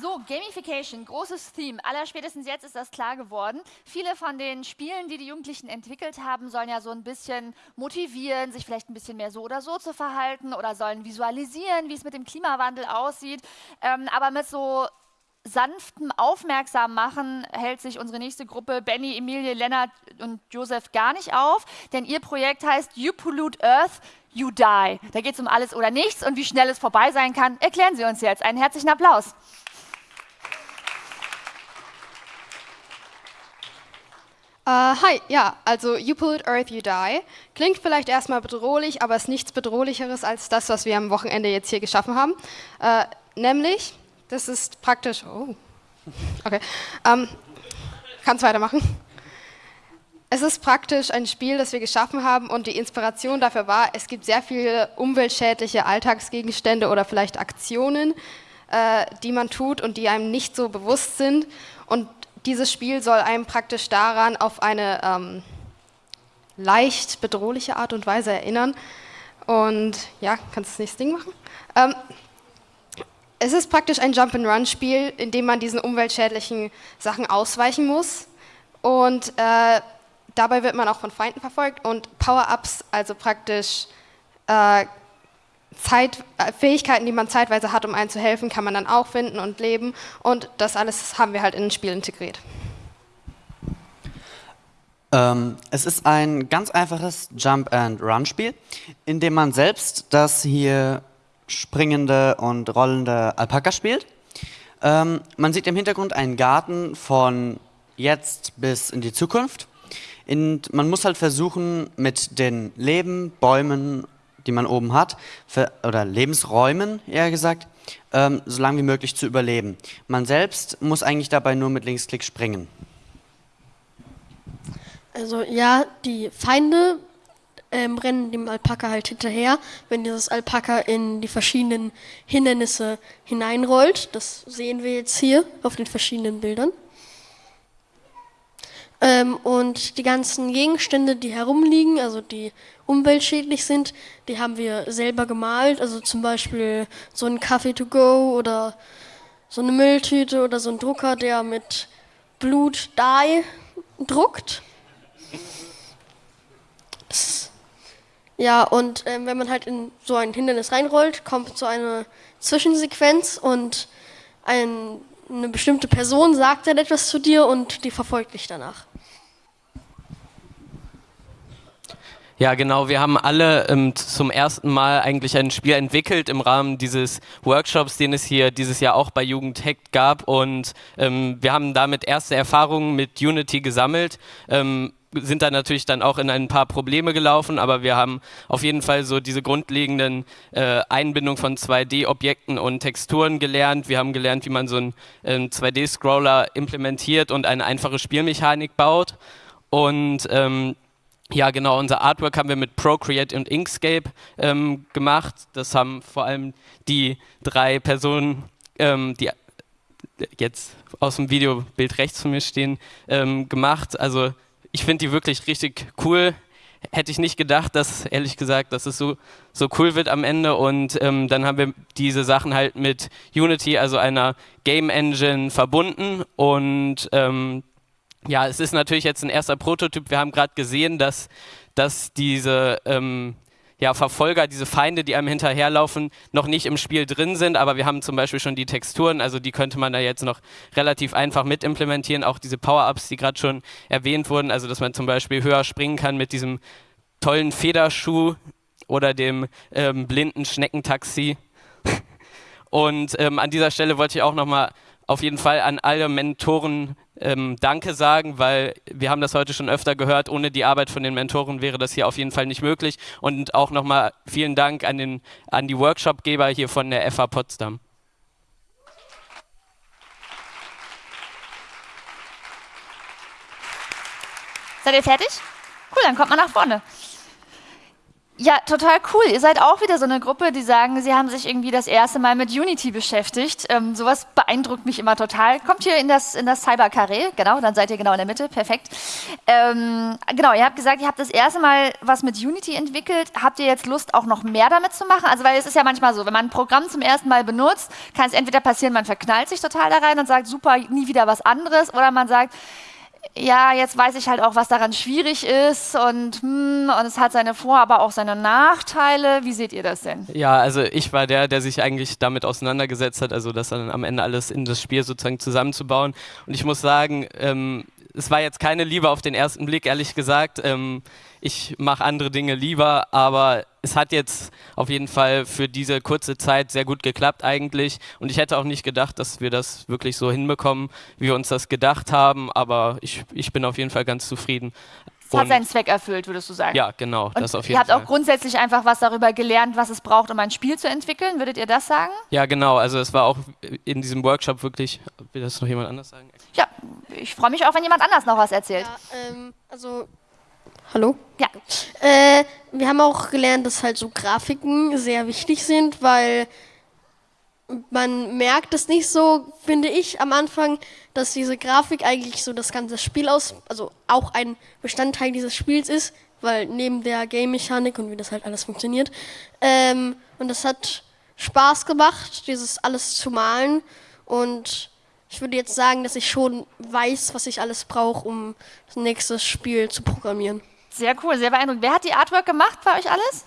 So, Gamification, großes Theme. Allerspätestens jetzt ist das klar geworden. Viele von den Spielen, die die Jugendlichen entwickelt haben, sollen ja so ein bisschen motivieren, sich vielleicht ein bisschen mehr so oder so zu verhalten oder sollen visualisieren, wie es mit dem Klimawandel aussieht. Ähm, aber mit so sanftem Aufmerksam machen hält sich unsere nächste Gruppe Benny, Emilie, Lennart und Josef gar nicht auf, denn ihr Projekt heißt You Pollute Earth, You Die. Da geht es um alles oder nichts und wie schnell es vorbei sein kann, erklären Sie uns jetzt. Einen herzlichen Applaus. Uh, hi, ja, also You Pollute Earth, You Die. Klingt vielleicht erstmal bedrohlich, aber ist nichts bedrohlicheres als das, was wir am Wochenende jetzt hier geschaffen haben. Uh, nämlich, das ist praktisch, oh, okay, um, kannst weitermachen. Es ist praktisch ein Spiel, das wir geschaffen haben und die Inspiration dafür war, es gibt sehr viele umweltschädliche Alltagsgegenstände oder vielleicht Aktionen, äh, die man tut und die einem nicht so bewusst sind. Und dieses Spiel soll einem praktisch daran auf eine ähm, leicht bedrohliche Art und Weise erinnern. Und ja, kannst du das nächste Ding machen? Ähm, es ist praktisch ein Jump-and-Run-Spiel, in dem man diesen umweltschädlichen Sachen ausweichen muss. Und äh, dabei wird man auch von Feinden verfolgt und Power-Ups, also praktisch äh, Zeit, äh, Fähigkeiten, die man zeitweise hat, um einem zu helfen, kann man dann auch finden und leben. Und das alles haben wir halt in ein Spiel integriert. Ähm, es ist ein ganz einfaches Jump-and-Run-Spiel, in dem man selbst das hier springende und rollende Alpaka spielt. Ähm, man sieht im Hintergrund einen Garten von jetzt bis in die Zukunft. Und man muss halt versuchen, mit den Leben, Bäumen die man oben hat, für, oder Lebensräumen eher gesagt, ähm, so lange wie möglich zu überleben. Man selbst muss eigentlich dabei nur mit Linksklick springen. Also ja, die Feinde ähm, rennen dem Alpaka halt hinterher, wenn dieses Alpaka in die verschiedenen Hindernisse hineinrollt. Das sehen wir jetzt hier auf den verschiedenen Bildern. Ähm, und die ganzen Gegenstände, die herumliegen, also die umweltschädlich sind, die haben wir selber gemalt. Also zum Beispiel so ein Kaffee to go oder so eine Mülltüte oder so ein Drucker, der mit Blut Dye druckt. Ja, und ähm, wenn man halt in so ein Hindernis reinrollt, kommt so eine Zwischensequenz und ein, eine bestimmte Person sagt dann etwas zu dir und die verfolgt dich danach. Ja, genau. Wir haben alle ähm, zum ersten Mal eigentlich ein Spiel entwickelt im Rahmen dieses Workshops, den es hier dieses Jahr auch bei Jugendhack gab. Und ähm, wir haben damit erste Erfahrungen mit Unity gesammelt. Ähm, sind da natürlich dann auch in ein paar Probleme gelaufen, aber wir haben auf jeden Fall so diese grundlegenden äh, Einbindung von 2D-Objekten und Texturen gelernt. Wir haben gelernt, wie man so einen äh, 2D-Scroller implementiert und eine einfache Spielmechanik baut. Und ähm, ja, genau, unser Artwork haben wir mit Procreate und Inkscape ähm, gemacht. Das haben vor allem die drei Personen, ähm, die jetzt aus dem Videobild rechts von mir stehen, ähm, gemacht. Also ich finde die wirklich richtig cool. Hätte ich nicht gedacht, dass, ehrlich gesagt, dass es so, so cool wird am Ende. Und ähm, dann haben wir diese Sachen halt mit Unity, also einer Game Engine, verbunden. Und ähm, ja, es ist natürlich jetzt ein erster Prototyp. Wir haben gerade gesehen, dass, dass diese ähm, ja, Verfolger, diese Feinde, die einem hinterherlaufen, noch nicht im Spiel drin sind, aber wir haben zum Beispiel schon die Texturen, also die könnte man da jetzt noch relativ einfach mit implementieren. Auch diese Power-Ups, die gerade schon erwähnt wurden, also dass man zum Beispiel höher springen kann mit diesem tollen Federschuh oder dem ähm, blinden Schneckentaxi. Und ähm, an dieser Stelle wollte ich auch nochmal auf jeden Fall an alle Mentoren ähm, Danke sagen, weil wir haben das heute schon öfter gehört, ohne die Arbeit von den Mentoren wäre das hier auf jeden Fall nicht möglich. Und auch nochmal vielen Dank an, den, an die Workshopgeber hier von der FA Potsdam. Seid ihr fertig? Cool, dann kommt mal nach vorne. Ja, total cool. Ihr seid auch wieder so eine Gruppe, die sagen, sie haben sich irgendwie das erste Mal mit Unity beschäftigt. Ähm, sowas beeindruckt mich immer total. Kommt hier in das, in das Cybercarré, genau, dann seid ihr genau in der Mitte, perfekt. Ähm, genau, ihr habt gesagt, ihr habt das erste Mal was mit Unity entwickelt. Habt ihr jetzt Lust, auch noch mehr damit zu machen? Also, weil es ist ja manchmal so, wenn man ein Programm zum ersten Mal benutzt, kann es entweder passieren, man verknallt sich total da rein und sagt, super, nie wieder was anderes, oder man sagt, ja, jetzt weiß ich halt auch, was daran schwierig ist und, hm, und es hat seine Vor-, aber auch seine Nachteile. Wie seht ihr das denn? Ja, also ich war der, der sich eigentlich damit auseinandergesetzt hat, also das dann am Ende alles in das Spiel sozusagen zusammenzubauen. Und ich muss sagen, ähm, es war jetzt keine Liebe auf den ersten Blick, ehrlich gesagt. Ähm, ich mache andere Dinge lieber, aber es hat jetzt auf jeden Fall für diese kurze Zeit sehr gut geklappt eigentlich. Und ich hätte auch nicht gedacht, dass wir das wirklich so hinbekommen, wie wir uns das gedacht haben. Aber ich, ich bin auf jeden Fall ganz zufrieden. Es hat seinen Zweck erfüllt, würdest du sagen? Ja, genau. Und das auf jeden ihr habt Fall. auch grundsätzlich einfach was darüber gelernt, was es braucht, um ein Spiel zu entwickeln. Würdet ihr das sagen? Ja, genau. Also es war auch in diesem Workshop wirklich. Will das noch jemand anders sagen? Ja, ich freue mich auch, wenn jemand anders noch was erzählt. Ja, ähm, also Hallo? Ja. Äh, wir haben auch gelernt, dass halt so Grafiken sehr wichtig sind, weil man merkt es nicht so, finde ich, am Anfang, dass diese Grafik eigentlich so das ganze Spiel aus, also auch ein Bestandteil dieses Spiels ist, weil neben der Game-Mechanik und wie das halt alles funktioniert. Ähm, und das hat Spaß gemacht, dieses alles zu malen. Und ich würde jetzt sagen, dass ich schon weiß, was ich alles brauche, um das nächste Spiel zu programmieren. Sehr cool, sehr beeindruckend. Wer hat die Artwork gemacht bei euch alles?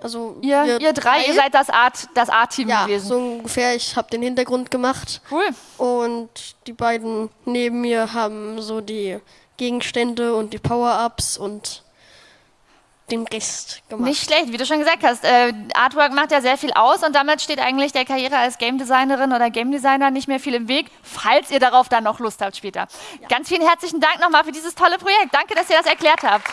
Also ihr, ihr drei, ihr seid das Art, das Art-Team ja, gewesen. so ungefähr. Ich habe den Hintergrund gemacht. Cool. Und die beiden neben mir haben so die Gegenstände und die Power-Ups und den Rest gemacht. Nicht schlecht, wie du schon gesagt hast. Äh, Artwork macht ja sehr viel aus und damit steht eigentlich der Karriere als Game Designerin oder Game Designer nicht mehr viel im Weg, falls ihr darauf dann noch Lust habt später. Ja. Ganz vielen herzlichen Dank nochmal für dieses tolle Projekt. Danke, dass ihr das erklärt habt.